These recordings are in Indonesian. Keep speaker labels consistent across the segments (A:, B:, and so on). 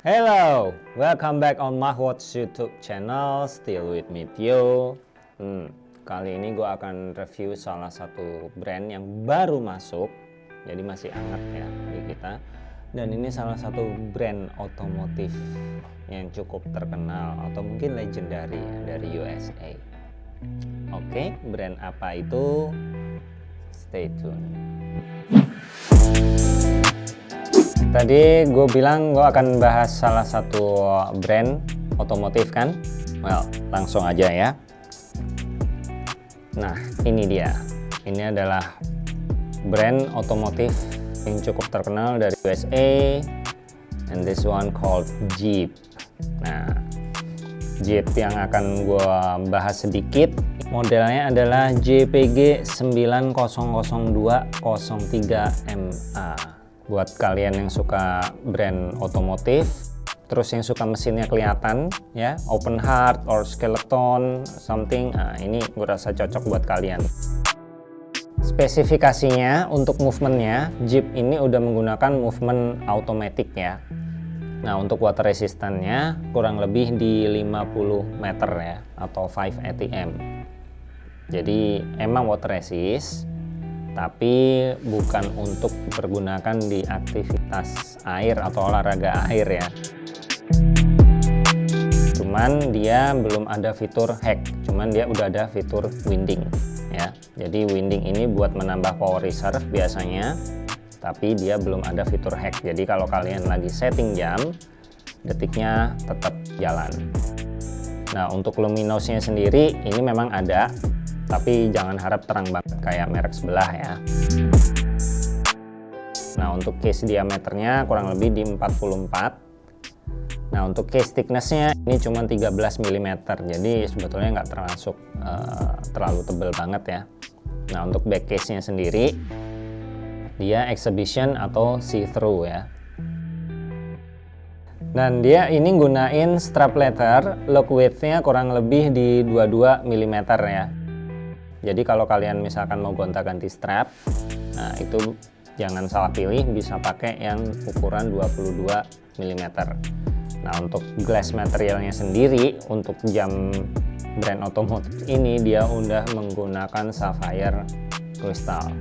A: Hello, welcome back on Mahwatch YouTube channel. Still with me Tio. Hmm, kali ini gue akan review salah satu brand yang baru masuk, jadi masih hangat ya di kita. Dan ini salah satu brand otomotif yang cukup terkenal atau mungkin legendary ya, dari USA. Oke, brand apa itu? Stay tune. Tadi gue bilang gue akan bahas salah satu brand otomotif kan? Well, langsung aja ya. Nah, ini dia. Ini adalah brand otomotif yang cukup terkenal dari USA. And this one called Jeep. Nah, Jeep yang akan gue bahas sedikit. Modelnya adalah JPG 900203MA buat kalian yang suka brand otomotif terus yang suka mesinnya kelihatan ya open heart or skeleton something nah, ini gue rasa cocok buat kalian. Spesifikasinya untuk movementnya Jeep ini udah menggunakan movement automatic ya. Nah untuk water resistannya kurang lebih di 50 meter ya atau 5 ATM jadi emang water resist tapi bukan untuk dipergunakan di aktivitas air atau olahraga air ya. Cuman dia belum ada fitur hack. Cuman dia udah ada fitur winding ya. Jadi winding ini buat menambah power reserve biasanya tapi dia belum ada fitur hack. Jadi kalau kalian lagi setting jam detiknya tetap jalan. Nah untuk luminosnya sendiri ini memang ada tapi jangan harap terang banget kayak merek sebelah ya. Nah untuk case diameternya kurang lebih di 44 nah untuk case thicknessnya ini cuma 13 mm jadi sebetulnya nggak termasuk uh, terlalu tebal banget ya. Nah untuk back case nya sendiri dia exhibition atau see-through ya. Dan dia ini gunain strap leather look width-nya kurang lebih di 22 mm ya jadi kalau kalian misalkan mau gonta-ganti strap nah itu jangan salah pilih bisa pakai yang ukuran 22 mm nah untuk glass materialnya sendiri untuk jam brand otomotif ini dia udah menggunakan sapphire crystal.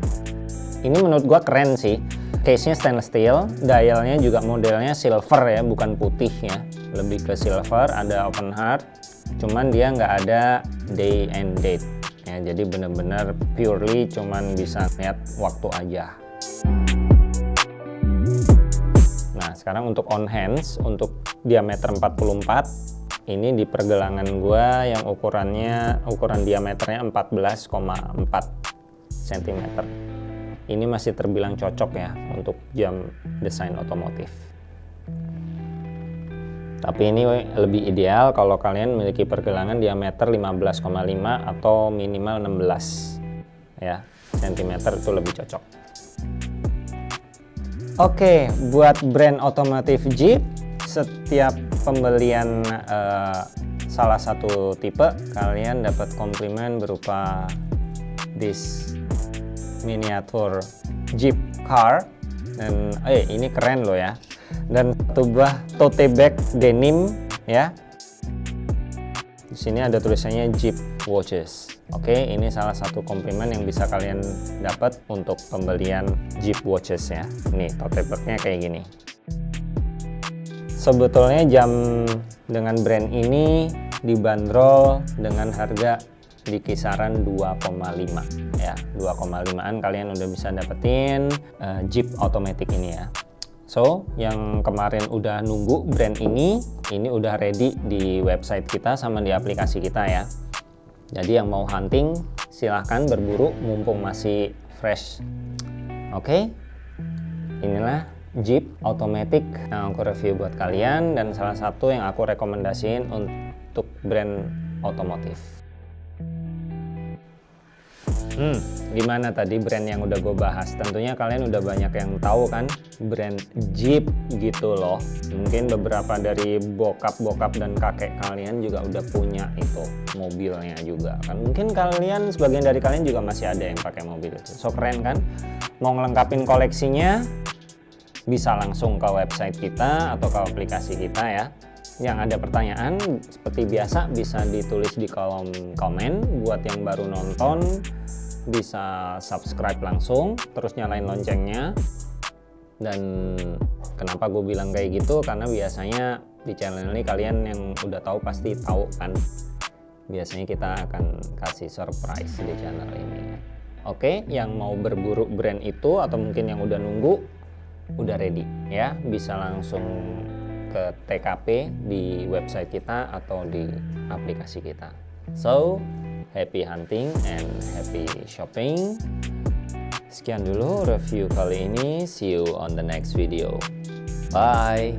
A: Ini menurut gua keren sih. Case nya stainless steel dialnya juga modelnya silver ya bukan putih ya. Lebih ke silver ada open heart cuman dia nggak ada day and date ya jadi benar-benar purely cuman bisa lihat waktu aja. Nah sekarang untuk on hands untuk diameter 44 ini di pergelangan gua yang ukurannya ukuran diameternya 14,4 cm ini masih terbilang cocok ya untuk jam desain otomotif tapi ini lebih ideal kalau kalian memiliki pergelangan diameter 15,5 atau minimal 16 ya. Cm itu lebih cocok. Oke buat brand otomotif Jeep setiap pembelian uh, salah satu tipe kalian dapat komplimen berupa this miniatur Jeep car. Dan eh ini keren loh ya dan satu tote bag denim ya. Di sini ada tulisannya Jeep Watches. Oke ini salah satu komplimen yang bisa kalian dapat untuk pembelian Jeep Watches ya. Nih tote bagnya kayak gini. Sebetulnya jam dengan brand ini dibanderol dengan harga di kisaran 2,5 ya. 2,5an kalian udah bisa dapetin uh, Jeep automatic ini ya So, yang kemarin udah nunggu brand ini, ini udah ready di website kita sama di aplikasi kita ya. Jadi yang mau hunting, silahkan berburu mumpung masih fresh. Oke, okay? inilah Jeep Automatic yang aku review buat kalian dan salah satu yang aku rekomendasiin untuk brand otomotif. Hmm, gimana tadi brand yang udah gue bahas? Tentunya kalian udah banyak yang tahu kan brand Jeep gitu loh. Mungkin beberapa dari bokap-bokap dan kakek kalian juga udah punya itu mobilnya juga kan. Mungkin kalian sebagian dari kalian juga masih ada yang pakai mobil itu. So keren kan? Mau ngelengkapin koleksinya bisa langsung ke website kita atau ke aplikasi kita ya yang ada pertanyaan seperti biasa bisa ditulis di kolom komen. Buat yang baru nonton bisa subscribe langsung terus nyalain loncengnya. Dan kenapa gue bilang kayak gitu? Karena biasanya di channel ini kalian yang udah tahu pasti tahu kan. Biasanya kita akan kasih surprise di channel ini. Oke yang mau berburu brand itu atau mungkin yang udah nunggu udah ready ya. Bisa langsung ke TKP di website kita atau di aplikasi kita. So, happy hunting and happy shopping. Sekian dulu review kali ini. See you on the next video. Bye.